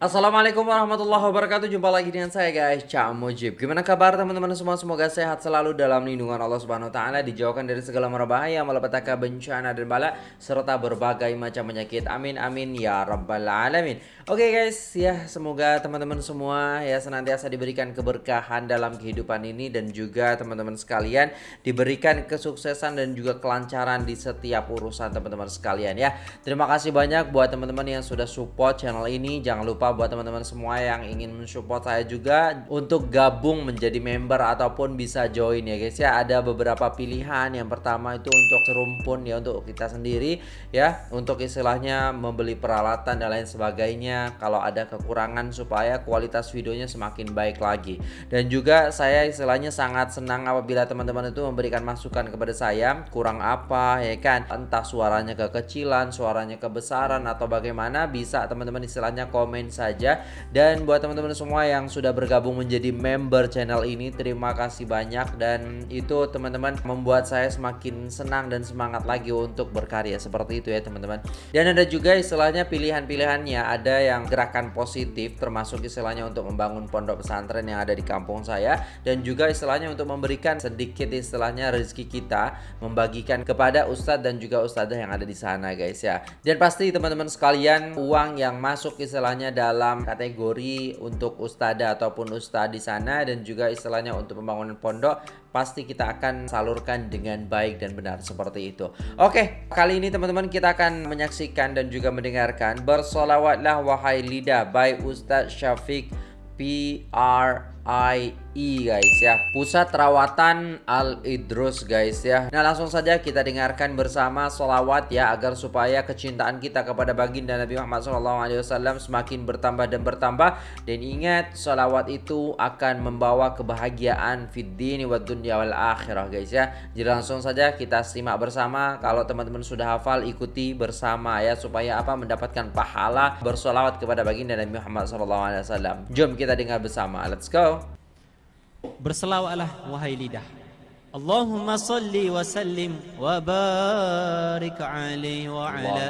Assalamualaikum warahmatullahi wabarakatuh. Jumpa lagi dengan saya guys. Cak Mujib. Gimana kabar teman-teman semua? Semoga sehat selalu dalam lindungan Allah Subhanahu Wa Taala Dijauhkan dari segala mara bahaya Malapetaka bencana dan bala Serta berbagai macam penyakit. Amin amin ya rabbal alamin. Oke okay, guys ya Semoga teman-teman semua ya Senantiasa diberikan keberkahan dalam kehidupan ini Dan juga teman-teman sekalian Diberikan kesuksesan dan juga kelancaran Di setiap urusan teman-teman sekalian ya. Terima kasih banyak buat teman-teman yang sudah support channel ini. Jangan lupa buat teman-teman semua yang ingin mensupport saya juga untuk gabung menjadi member ataupun bisa join ya guys. Ya ada beberapa pilihan. Yang pertama itu untuk serumpun ya untuk kita sendiri ya untuk istilahnya membeli peralatan dan lain sebagainya. Kalau ada kekurangan supaya kualitas videonya semakin baik lagi. Dan juga saya istilahnya sangat senang apabila teman-teman itu memberikan masukan kepada saya kurang apa ya kan? Entah suaranya kekecilan suaranya kebesaran atau bagaimana bisa teman-teman istilahnya komen saja. Dan buat teman-teman semua yang sudah bergabung menjadi member channel ini terima kasih banyak. Dan itu teman-teman membuat saya semakin senang dan semangat lagi untuk berkarya seperti itu ya teman-teman. Dan ada juga istilahnya pilihan-pilihannya. Ada yang gerakan positif termasuk istilahnya untuk membangun pondok pesantren yang ada di kampung saya. Dan juga istilahnya untuk memberikan sedikit istilahnya rezeki kita membagikan kepada ustadz dan juga ustadzah yang ada di sana guys ya. Dan pasti teman-teman sekalian uang yang masuk istilahnya dalam dalam kategori untuk ustada ataupun ustad di sana dan juga istilahnya untuk pembangunan pondok pasti kita akan salurkan dengan baik dan benar seperti itu. Oke, kali ini teman-teman kita akan menyaksikan dan juga mendengarkan bersolawatlah wahai lidah by Ustadz Syafiq PRI I guys ya. Pusat Rawatan Al-Idrus guys ya. Nah langsung saja kita dengarkan bersama solawat ya Agar supaya kecintaan kita kepada baginda Nabi Muhammad SAW semakin bertambah dan bertambah. Dan ingat solawat itu akan membawa kebahagiaan Fid dini wa dunya wal akhirah guys ya. Jadi langsung saja kita simak bersama. Kalau teman-teman sudah hafal ikuti bersama ya Supaya apa? Mendapatkan pahala bersolawat kepada baginda Nabi Muhammad SAW Jom kita dengar bersama. Let's go Berselawatlah wahai lidah. Allahumma salli wa sallim wa barik alaihi wa ala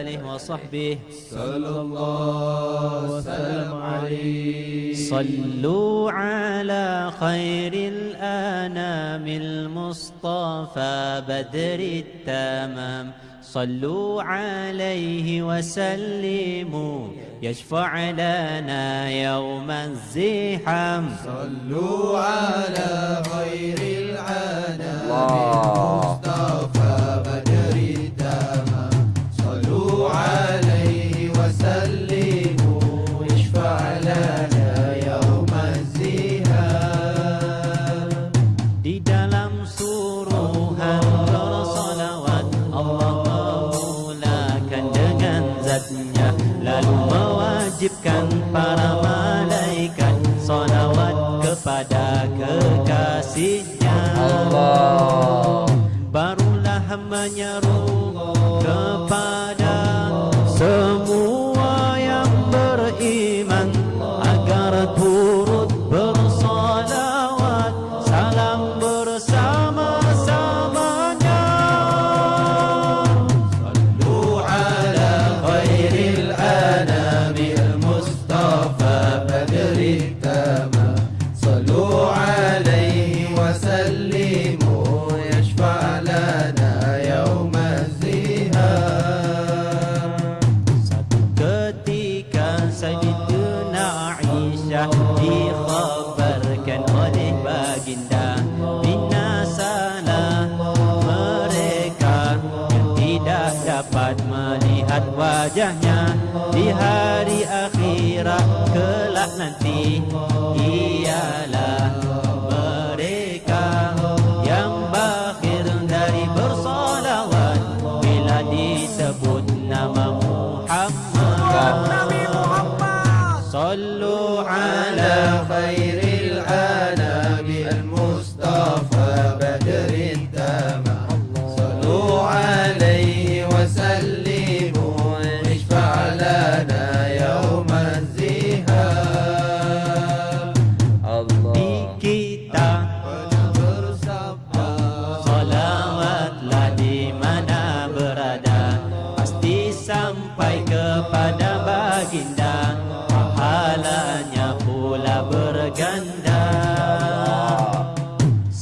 alihi wa sahbihi sallallahu sallam alaihi sallu ala khairil anamil mustafa badrit tamam صلوا عليه وسلموا يشفع لنا يوم الزحام. صلوا على خير العالم hanya kepada semua yang beriman agar turut bersalawat salam bersama-samanya. Sallu ala khairil anabi al-mustafa badri tamam wajahnya Di hari akhirat kelak nanti Ialah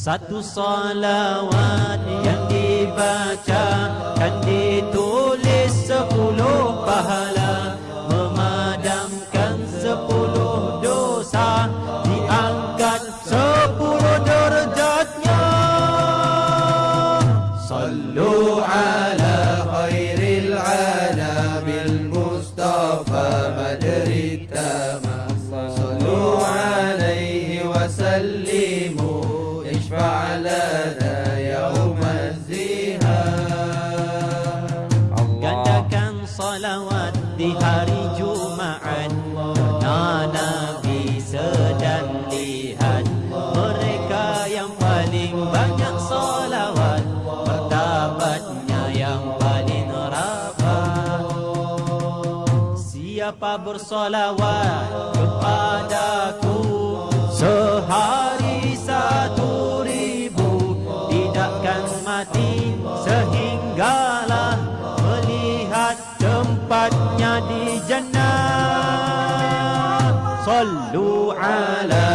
Satu salawat yang dibaca Kan ditulis sepuluh pahala Memadamkan sepuluh dosa Diangkat sepuluh derajatnya. Sallu ala khairil ala Mustafa Madrid Tama. siapa bersolawat kepadaku sehari satu ribu tidakkan mati sehinggalah melihat tempatnya di jannah. Sallu ala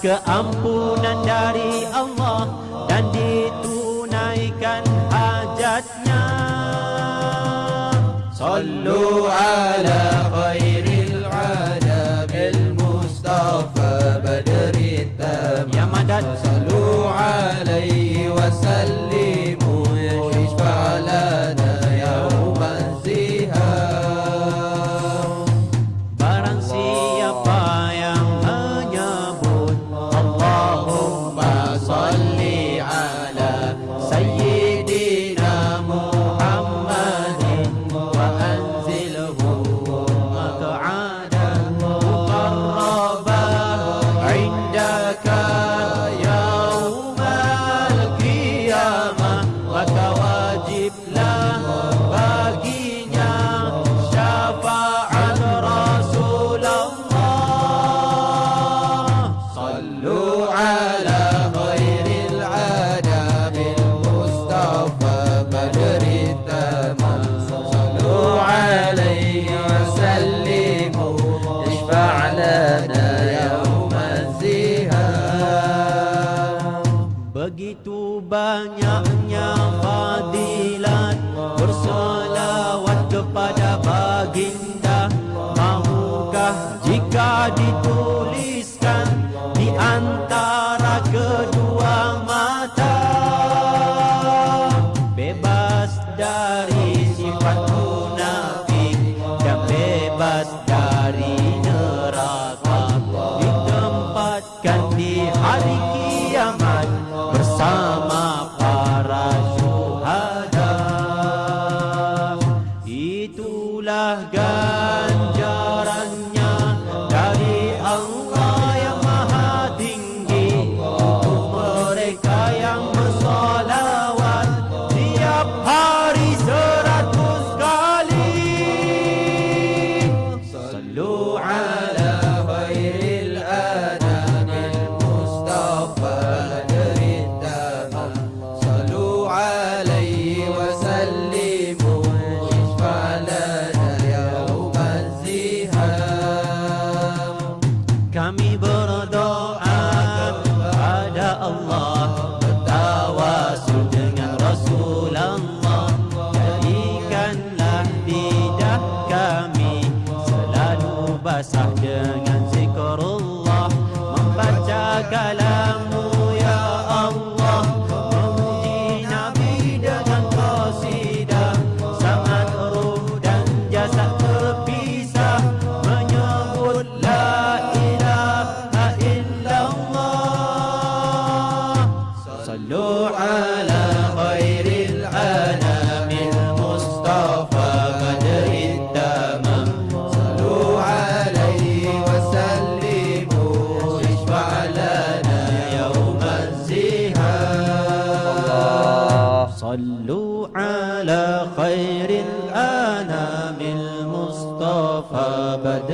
keampunan dari Allah dan ditunaikan hajatnya. Sallu ala khair canta. المصطفى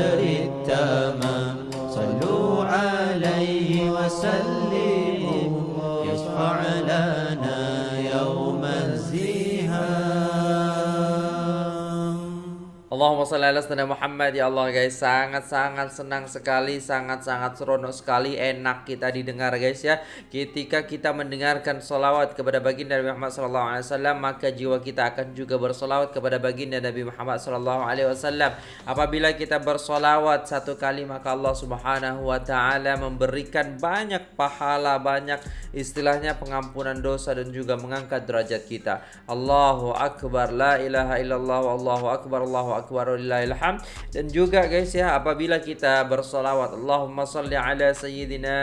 Allahumma salli ala sayyidina Muhammad. Ya Allah guys sangat-sangat senang sekali sangat-sangat seronok sekali enak kita didengar guys ya. Ketika kita mendengarkan solawat kepada baginda Nabi Muhammad sallallahu alaihi wasallam maka jiwa kita akan juga bersolawat kepada baginda Nabi Muhammad sallallahu alaihi wasallam. Apabila kita bersolawat satu kali maka Allah subhanahu wa taala memberikan banyak pahala banyak istilahnya pengampunan dosa dan juga mengangkat derajat kita. Allahu akbar. La ilaha illallah. Allahu akbar. Allahu akbar walillahil hamd dan juga guys ya apabila kita bersolawat Allahumma salli ala sayyidina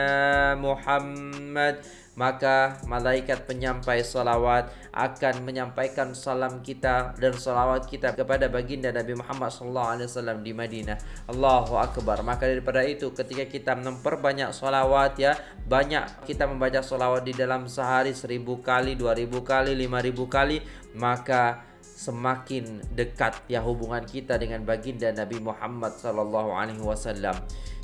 Muhammad maka malaikat penyampai salawat akan menyampaikan salam kita dan salawat kita kepada baginda Nabi Muhammad SAW di Madinah. Allahu Akbar. Maka daripada itu ketika kita memperbanyak salawat ya, banyak kita membaca salawat di dalam sehari seribu kali, dua ribu kali, lima ribu kali, maka semakin dekat ya hubungan kita dengan baginda Nabi Muhammad sallallahu alaihi wasallam.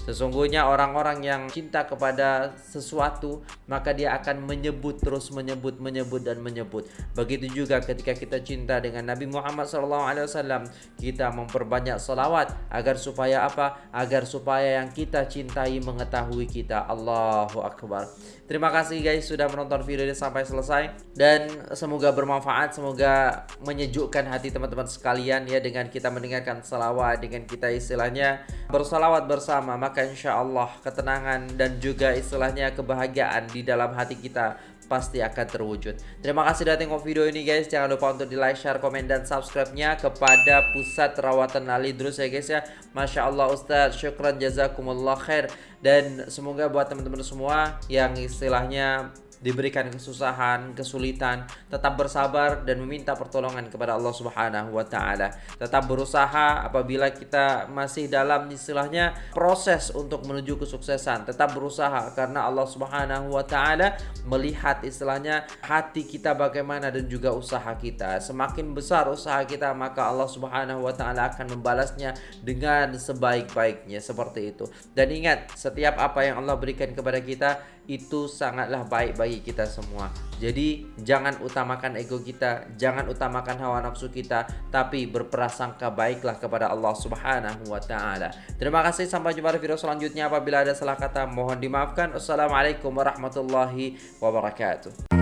Sesungguhnya orang-orang yang cinta kepada sesuatu maka dia akan menyebut terus menyebut menyebut dan menyebut. Begitu juga ketika kita cinta dengan Nabi Muhammad SAW kita memperbanyak salawat agar supaya apa? Agar supaya yang kita cintai mengetahui kita. Allahu Akbar. Terima kasih guys sudah menonton video ini sampai selesai dan semoga bermanfaat, semoga menyejukkan hati teman-teman sekalian ya dengan kita mendengarkan salawat, dengan kita istilahnya bersalawat bersama maka insya Allah ketenangan dan juga istilahnya kebahagiaan di dalam hati kita pasti akan terwujud. Terima kasih sudah tengok video ini guys. Jangan lupa untuk di like, share, komen, dan subscribe-nya kepada Pusat Rawatan Ali Drus ya guys ya. Masya Allah Ustadz, syukran jazakumullah khair. Dan semoga buat teman-teman semua yang istilahnya diberikan kesusahan, kesulitan, tetap bersabar dan meminta pertolongan kepada Allah Subhanahu wa taala. Tetap berusaha apabila kita masih dalam istilahnya proses untuk menuju kesuksesan. Tetap berusaha karena Allah Subhanahu wa taala melihat istilahnya hati kita bagaimana dan juga usaha kita. Semakin besar usaha kita maka Allah Subhanahu wa taala akan membalasnya dengan sebaik-baiknya seperti itu. Dan ingat, setiap apa yang Allah berikan kepada kita itu sangatlah baik bagi kita semua. Jadi jangan utamakan ego kita, jangan utamakan hawa nafsu kita, tapi berprasangka baiklah kepada Allah Subhanahu wa taala. Terima kasih sampai jumpa di video selanjutnya. Apabila ada salah kata mohon dimaafkan. Wassalamualaikum warahmatullahi wabarakatuh.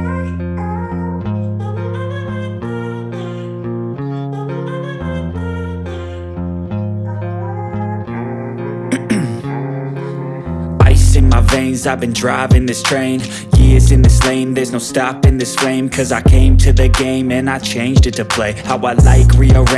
I've been driving this train In this lane, there's no stopping this flame. Cause I came to the game and I changed it to play How I like, rearrange